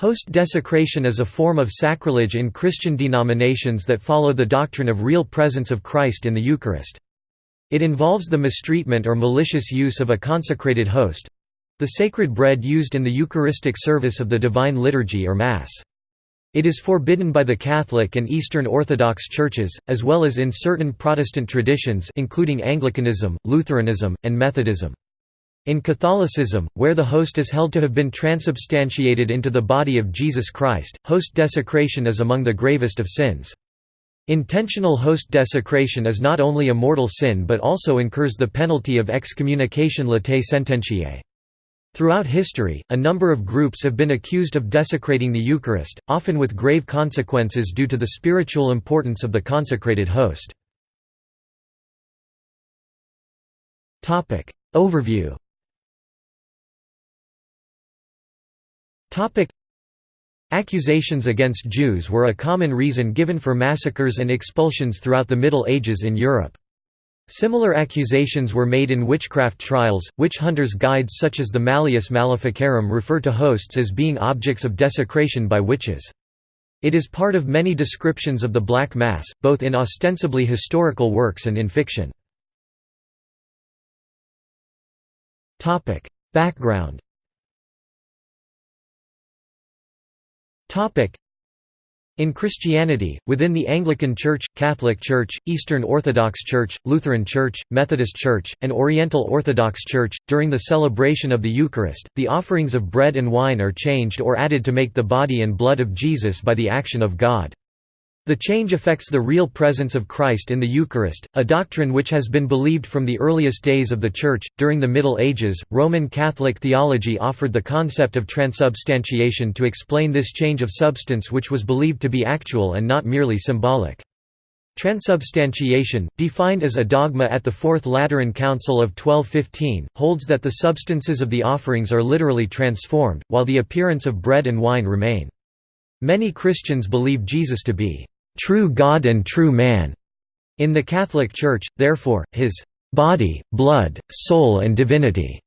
Host desecration is a form of sacrilege in Christian denominations that follow the doctrine of real presence of Christ in the Eucharist. It involves the mistreatment or malicious use of a consecrated host—the sacred bread used in the Eucharistic service of the Divine Liturgy or Mass. It is forbidden by the Catholic and Eastern Orthodox churches, as well as in certain Protestant traditions including Anglicanism, Lutheranism, and Methodism. In Catholicism, where the host is held to have been transubstantiated into the body of Jesus Christ, host desecration is among the gravest of sins. Intentional host desecration is not only a mortal sin but also incurs the penalty of excommunication latae sententiae. Throughout history, a number of groups have been accused of desecrating the Eucharist, often with grave consequences due to the spiritual importance of the consecrated host. Overview Accusations against Jews were a common reason given for massacres and expulsions throughout the Middle Ages in Europe. Similar accusations were made in witchcraft trials. Witch hunters' guides such as the Malleus Maleficarum refer to hosts as being objects of desecration by witches. It is part of many descriptions of the Black Mass, both in ostensibly historical works and in fiction. Background in Christianity, within the Anglican Church, Catholic Church, Eastern Orthodox Church, Lutheran Church, Methodist Church, and Oriental Orthodox Church, during the celebration of the Eucharist, the offerings of bread and wine are changed or added to make the body and blood of Jesus by the action of God. The change affects the real presence of Christ in the Eucharist, a doctrine which has been believed from the earliest days of the Church. During the Middle Ages, Roman Catholic theology offered the concept of transubstantiation to explain this change of substance which was believed to be actual and not merely symbolic. Transubstantiation, defined as a dogma at the Fourth Lateran Council of 1215, holds that the substances of the offerings are literally transformed, while the appearance of bread and wine remain. Many Christians believe Jesus to be true God and true man. In the Catholic Church, therefore, his body, blood, soul and divinity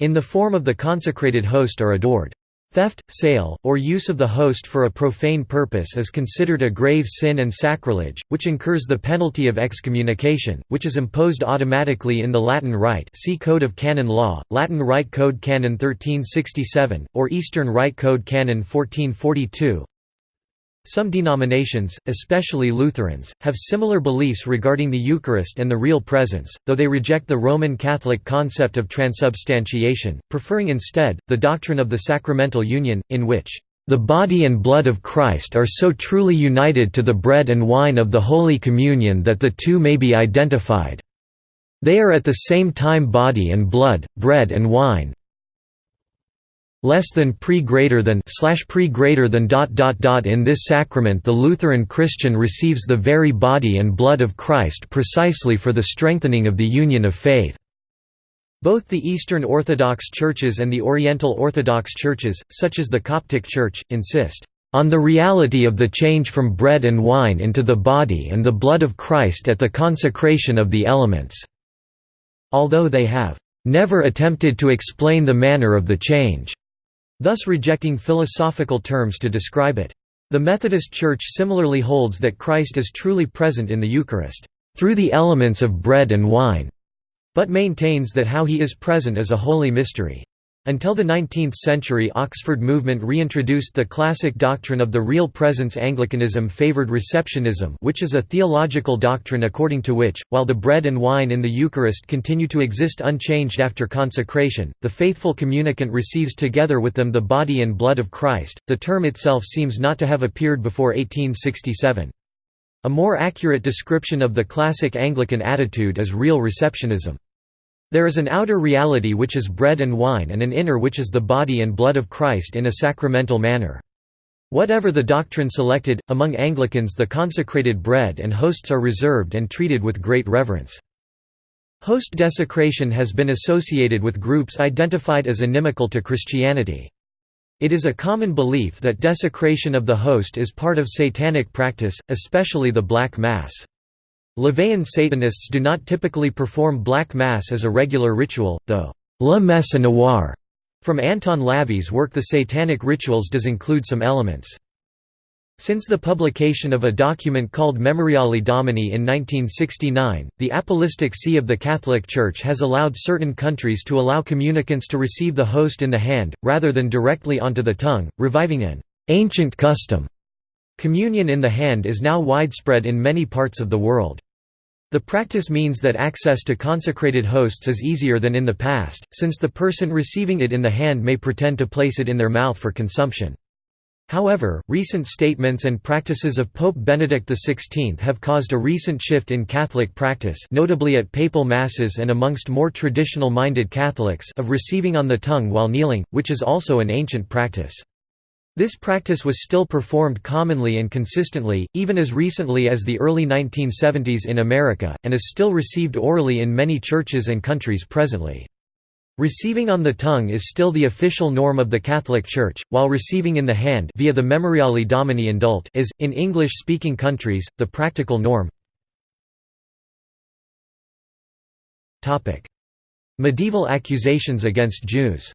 in the form of the consecrated host are adored. Theft, sale, or use of the host for a profane purpose is considered a grave sin and sacrilege, which incurs the penalty of excommunication, which is imposed automatically in the Latin Rite see Code of Canon Law, Latin Rite Code Canon 1367, or Eastern Rite Code Canon 1442, some denominations, especially Lutherans, have similar beliefs regarding the Eucharist and the real presence, though they reject the Roman Catholic concept of transubstantiation, preferring instead, the doctrine of the sacramental union, in which, "...the body and blood of Christ are so truly united to the bread and wine of the Holy Communion that the two may be identified. They are at the same time body and blood, bread and wine, less than pre greater than slash pre greater than dot dot dot in this sacrament the Lutheran Christian receives the very body and blood of Christ precisely for the strengthening of the union of faith. Both the Eastern Orthodox churches and the Oriental Orthodox churches, such as the Coptic Church, insist on the reality of the change from bread and wine into the body and the blood of Christ at the consecration of the elements." Although they have "...never attempted to explain the manner of the change." Thus rejecting philosophical terms to describe it. The Methodist Church similarly holds that Christ is truly present in the Eucharist, through the elements of bread and wine, but maintains that how he is present is a holy mystery. Until the 19th century Oxford movement reintroduced the classic doctrine of the real presence Anglicanism favored receptionism which is a theological doctrine according to which, while the bread and wine in the Eucharist continue to exist unchanged after consecration, the faithful communicant receives together with them the body and blood of Christ. The term itself seems not to have appeared before 1867. A more accurate description of the classic Anglican attitude is real receptionism. There is an outer reality which is bread and wine and an inner which is the body and blood of Christ in a sacramental manner. Whatever the doctrine selected, among Anglicans the consecrated bread and hosts are reserved and treated with great reverence. Host desecration has been associated with groups identified as inimical to Christianity. It is a common belief that desecration of the host is part of satanic practice, especially the Black Mass. LaVeyan Satanists do not typically perform Black Mass as a regular ritual, though La Messe Noire From Anton LaVey's work The Satanic Rituals does include some elements. Since the publication of a document called Memoriale Domini in 1969, the Apostolic See of the Catholic Church has allowed certain countries to allow communicants to receive the host in the hand, rather than directly onto the tongue, reviving an ancient custom. Communion in the hand is now widespread in many parts of the world. The practice means that access to consecrated hosts is easier than in the past, since the person receiving it in the hand may pretend to place it in their mouth for consumption. However, recent statements and practices of Pope Benedict XVI have caused a recent shift in Catholic practice notably at papal masses and amongst more traditional-minded Catholics of receiving on the tongue while kneeling, which is also an ancient practice. This practice was still performed commonly and consistently, even as recently as the early 1970s in America, and is still received orally in many churches and countries presently. Receiving on the tongue is still the official norm of the Catholic Church, while receiving in the hand via the Memoriale Domini Indult is, in English-speaking countries, the practical norm. Medieval accusations against Jews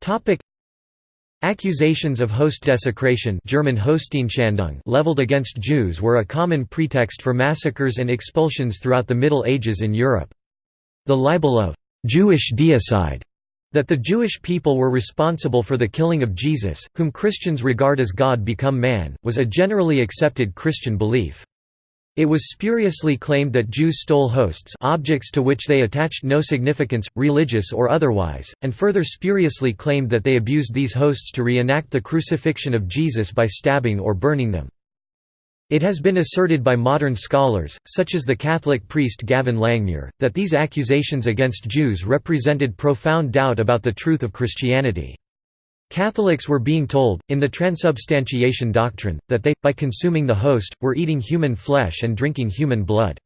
Topic Accusations of host desecration German leveled against Jews were a common pretext for massacres and expulsions throughout the Middle Ages in Europe. The libel of «Jewish deicide» that the Jewish people were responsible for the killing of Jesus, whom Christians regard as God become man, was a generally accepted Christian belief. It was spuriously claimed that Jews stole hosts objects to which they attached no significance, religious or otherwise, and further spuriously claimed that they abused these hosts to reenact the crucifixion of Jesus by stabbing or burning them. It has been asserted by modern scholars, such as the Catholic priest Gavin Langmuir, that these accusations against Jews represented profound doubt about the truth of Christianity. Catholics were being told, in the transubstantiation doctrine, that they, by consuming the host, were eating human flesh and drinking human blood.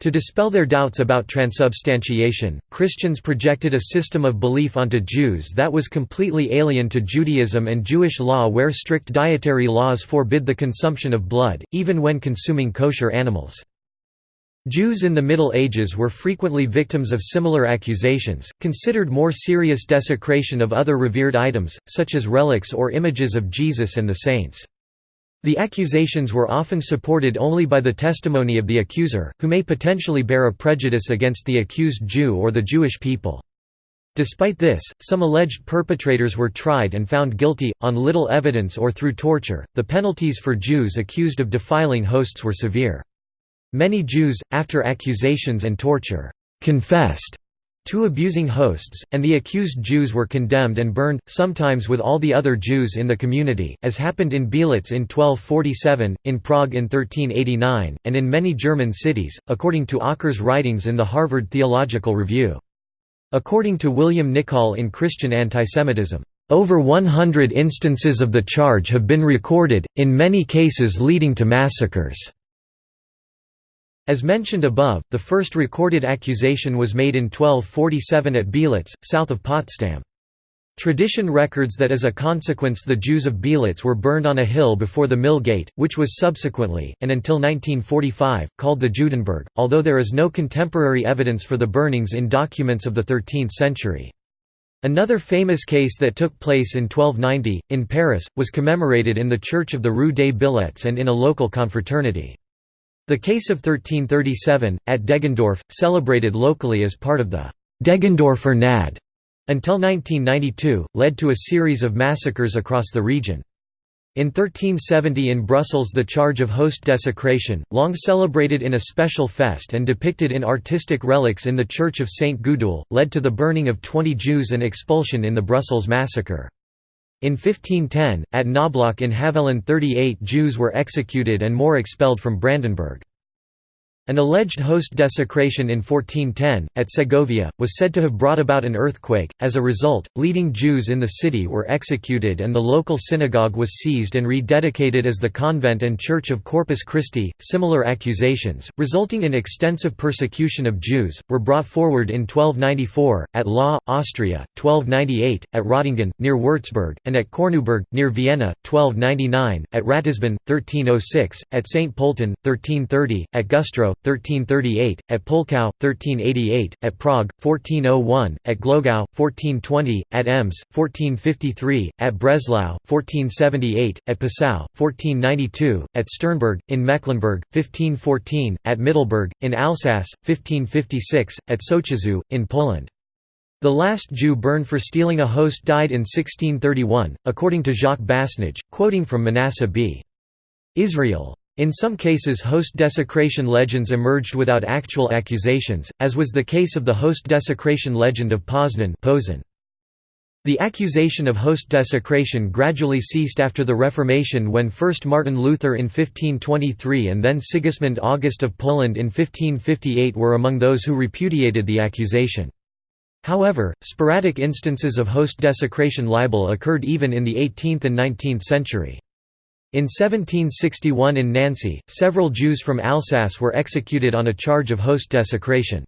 To dispel their doubts about transubstantiation, Christians projected a system of belief onto Jews that was completely alien to Judaism and Jewish law where strict dietary laws forbid the consumption of blood, even when consuming kosher animals. Jews in the Middle Ages were frequently victims of similar accusations, considered more serious desecration of other revered items, such as relics or images of Jesus and the saints. The accusations were often supported only by the testimony of the accuser, who may potentially bear a prejudice against the accused Jew or the Jewish people. Despite this, some alleged perpetrators were tried and found guilty, on little evidence or through torture. The penalties for Jews accused of defiling hosts were severe. Many Jews, after accusations and torture, confessed to abusing hosts, and the accused Jews were condemned and burned, sometimes with all the other Jews in the community, as happened in Beelitz in 1247, in Prague in 1389, and in many German cities, according to Ocker's writings in the Harvard Theological Review. According to William Nicol in Christian Antisemitism, "...over 100 instances of the charge have been recorded, in many cases leading to massacres." As mentioned above, the first recorded accusation was made in 1247 at Beelitz, south of Potsdam. Tradition records that as a consequence the Jews of Beelitz were burned on a hill before the mill gate, which was subsequently, and until 1945, called the Judenberg, although there is no contemporary evidence for the burnings in documents of the 13th century. Another famous case that took place in 1290, in Paris, was commemorated in the church of the Rue des Billettes and in a local confraternity. The case of 1337, at Deggendorf, celebrated locally as part of the Deggendorfer Gnad until 1992, led to a series of massacres across the region. In 1370 in Brussels the charge of host desecration, long celebrated in a special fest and depicted in artistic relics in the church of St. Gudule, led to the burning of 20 Jews and expulsion in the Brussels massacre. In 1510, at Knoblauch in Havelland 38 Jews were executed and more expelled from Brandenburg. An alleged host desecration in 1410, at Segovia, was said to have brought about an earthquake. As a result, leading Jews in the city were executed and the local synagogue was seized and rededicated as the convent and church of Corpus Christi. Similar accusations, resulting in extensive persecution of Jews, were brought forward in 1294, at Laa, Austria, 1298, at Rottingen, near Würzburg, and at Korneuburg, near Vienna, 1299, at Ratisbon, 1306, at St. Polten, 1330, at Güstrow, 1338, at Pulkau, 1388, at Prague, 1401, at Glogau, 1420, at Ems, 1453, at Breslau, 1478, at Passau, 1492, at Sternberg, in Mecklenburg, 1514, at Middelburg, in Alsace, 1556, at Sochaczew, in Poland. The last Jew burned for stealing a host died in 1631, according to Jacques Basnage, quoting from Manasseh b. Israel. In some cases host desecration legends emerged without actual accusations, as was the case of the host desecration legend of Poznan The accusation of host desecration gradually ceased after the Reformation when first Martin Luther in 1523 and then Sigismund August of Poland in 1558 were among those who repudiated the accusation. However, sporadic instances of host desecration libel occurred even in the 18th and 19th century. In 1761 in Nancy, several Jews from Alsace were executed on a charge of host desecration.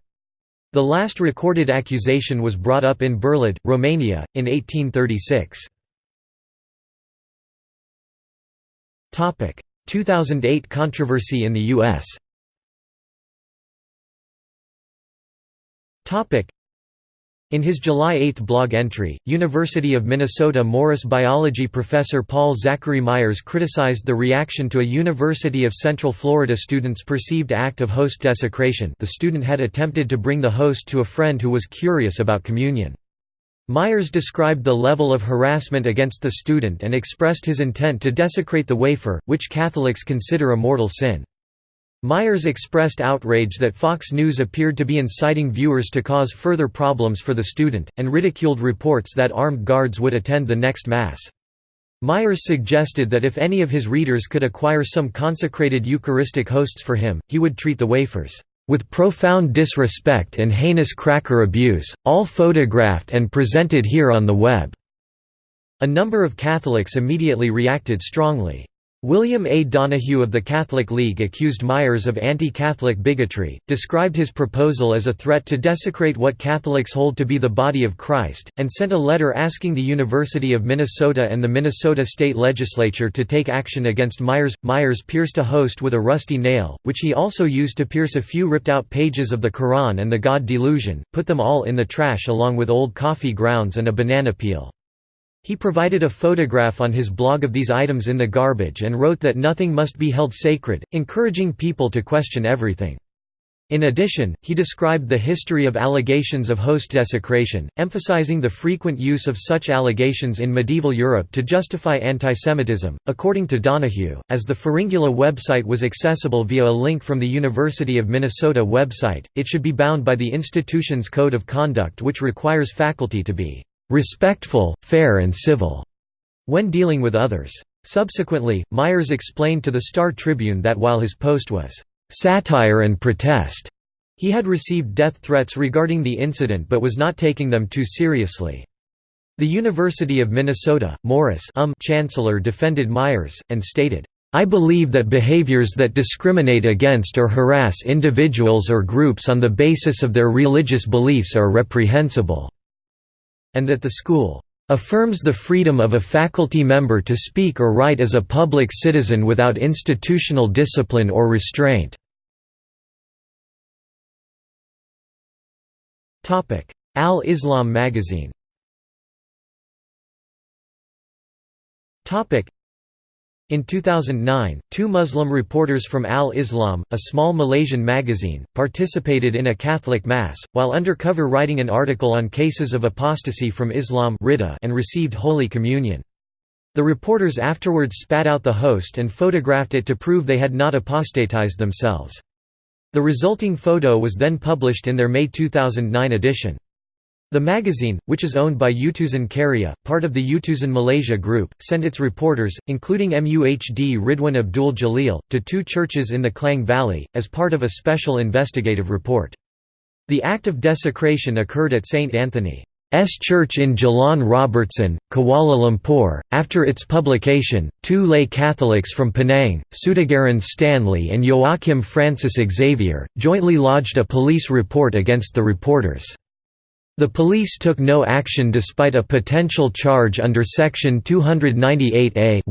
The last recorded accusation was brought up in Berlad, Romania, in 1836. 2008 controversy in the U.S. In his July 8 blog entry, University of Minnesota Morris biology professor Paul Zachary Myers criticized the reaction to a University of Central Florida student's perceived act of host desecration the student had attempted to bring the host to a friend who was curious about communion. Myers described the level of harassment against the student and expressed his intent to desecrate the wafer, which Catholics consider a mortal sin. Myers expressed outrage that Fox News appeared to be inciting viewers to cause further problems for the student, and ridiculed reports that armed guards would attend the next Mass. Myers suggested that if any of his readers could acquire some consecrated Eucharistic hosts for him, he would treat the wafers, "...with profound disrespect and heinous cracker abuse, all photographed and presented here on the web." A number of Catholics immediately reacted strongly. William A. Donohue of the Catholic League accused Myers of anti-Catholic bigotry, described his proposal as a threat to desecrate what Catholics hold to be the body of Christ, and sent a letter asking the University of Minnesota and the Minnesota State Legislature to take action against Myers. Myers pierced a host with a rusty nail, which he also used to pierce a few ripped-out pages of the Quran and the God Delusion, put them all in the trash along with old coffee grounds and a banana peel. He provided a photograph on his blog of these items in the garbage and wrote that nothing must be held sacred, encouraging people to question everything. In addition, he described the history of allegations of host desecration, emphasizing the frequent use of such allegations in medieval Europe to justify antisemitism. According to Donohue, as the Pharyngula website was accessible via a link from the University of Minnesota website, it should be bound by the institution's code of conduct which requires faculty to be respectful, fair and civil, when dealing with others. Subsequently, Myers explained to the Star Tribune that while his post was satire and protest, he had received death threats regarding the incident but was not taking them too seriously. The University of Minnesota, Morris um chancellor defended Myers, and stated, I believe that behaviors that discriminate against or harass individuals or groups on the basis of their religious beliefs are reprehensible and that the school affirms the freedom of a faculty member to speak or write as a public citizen without institutional discipline or restraint." Al-Islam magazine in 2009, two Muslim reporters from Al-Islam, a small Malaysian magazine, participated in a Catholic Mass, while undercover writing an article on cases of apostasy from Islam and received Holy Communion. The reporters afterwards spat out the host and photographed it to prove they had not apostatized themselves. The resulting photo was then published in their May 2009 edition. The magazine, which is owned by Utusan Karya, part of the Utusan Malaysia Group, sent its reporters, including MUHD Ridwan Abdul Jalil, to two churches in the Klang Valley, as part of a special investigative report. The act of desecration occurred at St. Anthony's Church in Jalan Robertson, Kuala Lumpur. After its publication, two lay Catholics from Penang, Sudagaran Stanley and Joachim Francis Xavier, jointly lodged a police report against the reporters. The police took no action despite a potential charge under Section 298A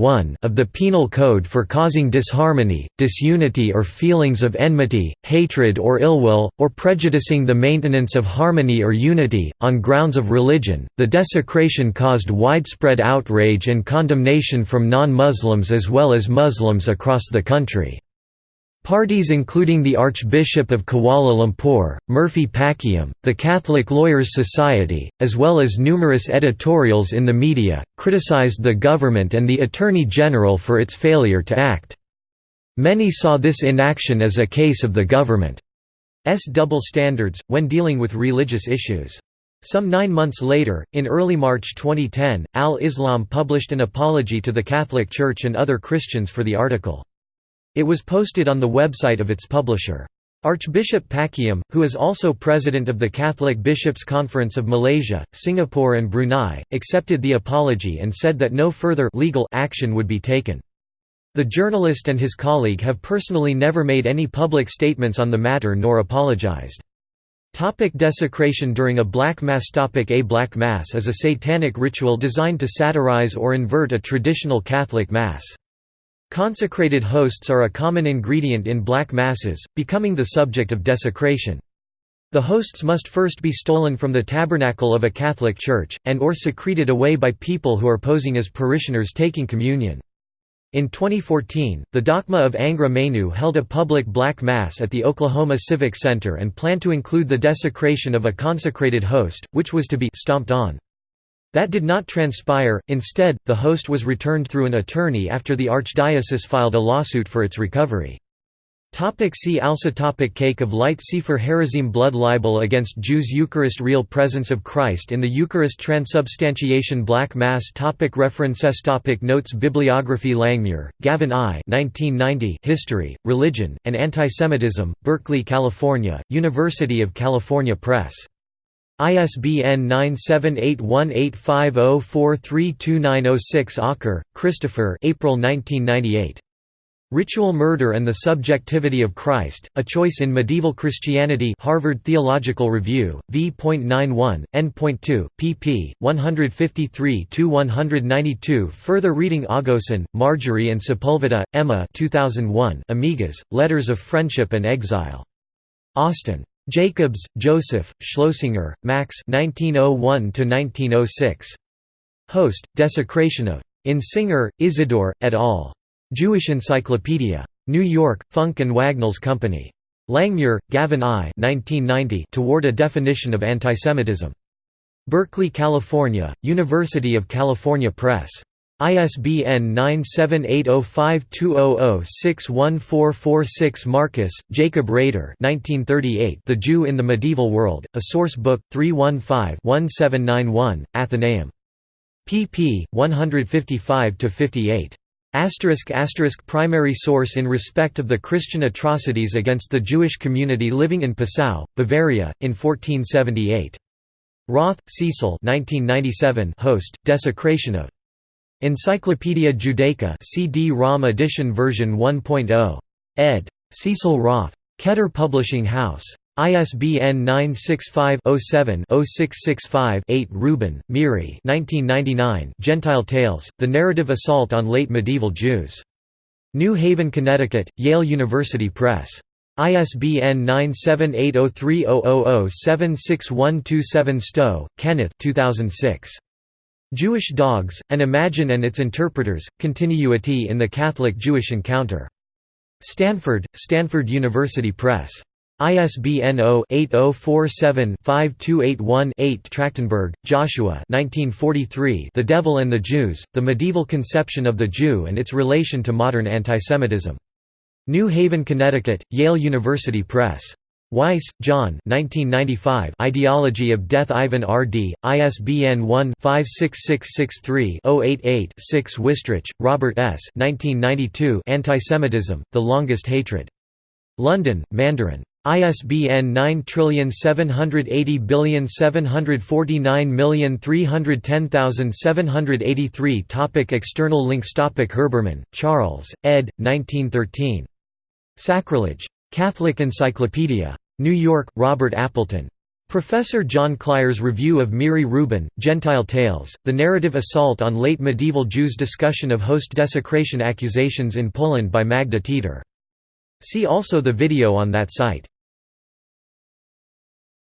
of the Penal Code for causing disharmony, disunity or feelings of enmity, hatred or ill will, or prejudicing the maintenance of harmony or unity, on grounds of religion. The desecration caused widespread outrage and condemnation from non-Muslims as well as Muslims across the country. Parties including the Archbishop of Kuala Lumpur, Murphy Pakiam, the Catholic Lawyers Society, as well as numerous editorials in the media, criticized the government and the Attorney General for its failure to act. Many saw this inaction as a case of the government's double standards, when dealing with religious issues. Some nine months later, in early March 2010, Al-Islam published an apology to the Catholic Church and other Christians for the article. It was posted on the website of its publisher. Archbishop Pakiam, who is also president of the Catholic Bishops' Conference of Malaysia, Singapore and Brunei, accepted the apology and said that no further legal action would be taken. The journalist and his colleague have personally never made any public statements on the matter nor apologized. Topic desecration during a Black Mass Topic A Black Mass is a satanic ritual designed to satirize or invert a traditional Catholic Mass. Consecrated hosts are a common ingredient in black masses, becoming the subject of desecration. The hosts must first be stolen from the tabernacle of a Catholic church, and or secreted away by people who are posing as parishioners taking communion. In 2014, the Dakhma of Angra Mainyu held a public black mass at the Oklahoma Civic Center and planned to include the desecration of a consecrated host, which was to be stomped on. That did not transpire, instead, the host was returned through an attorney after the archdiocese filed a lawsuit for its recovery. See also topic Cake of Light Sefer Harazim Blood libel against Jews Eucharist Real presence of Christ in the Eucharist Transubstantiation Black Mass topic References topic Notes Bibliography Langmuir, Gavin I 1990 History, Religion, and Antisemitism, Berkeley, California, University of California Press. ISBN 9781850432906 Ocker, Christopher April 1998. Ritual Murder and the Subjectivity of Christ, A Choice in Medieval Christianity Harvard Theological Review, v.91, n.2, pp. 153–192 Further reading Agosin, Marjorie and Sepulveda, Emma 2001, Amigas, Letters of Friendship and Exile. Austin. Jacobs, Joseph, Schlosinger, Max 1901 Host, Desecration of. In Singer, Isidore, et al. Jewish Encyclopedia. New York, Funk and Wagnalls Company. Langmuir, Gavin I 1990 Toward a Definition of Antisemitism. Berkeley, California, University of California Press. ISBN 9780520061446 Marcus, Jacob Rader The Jew in the Medieval World, A Source Book, 315-1791, Athenaeum. pp. 155–58. Asterisk asterisk primary source in respect of the Christian atrocities against the Jewish community living in Passau, Bavaria, in 1478. Roth, Cecil 1997 host, Desecration of Encyclopædia Judaica CD-ROM edition version 1.0. ed. Cecil Roth. Keter Publishing House. ISBN 965-07-0665-8 Rubin, Miri Gentile Tales, The Narrative Assault on Late Medieval Jews. New Haven, Connecticut, Yale University Press. ISBN 9780300076127 Stow, Kenneth 2006. Jewish Dogs, An Imagine and Its Interpreters, Continuity in the Catholic-Jewish Encounter. Stanford, Stanford University Press. ISBN 0-8047-5281-8 Trachtenberg, Joshua The Devil and the Jews, The Medieval Conception of the Jew and Its Relation to Modern Antisemitism. New Haven, Connecticut, Yale University Press. Weiss, John Ideology of Death Ivan R.D., ISBN 1-56663-088-6 Wistrich, Robert S. Antisemitism, The Longest Hatred. London, Mandarin. ISBN 9780749310783 Topic External links Topic Herbermann, Charles, ed. 1913. Sacrilege. Catholic Encyclopedia. New York, Robert Appleton. Professor John Klier's review of Miri Rubin, Gentile Tales, The Narrative Assault on Late Medieval Jews Discussion of host desecration accusations in Poland by Magda Teter. See also the video on that site.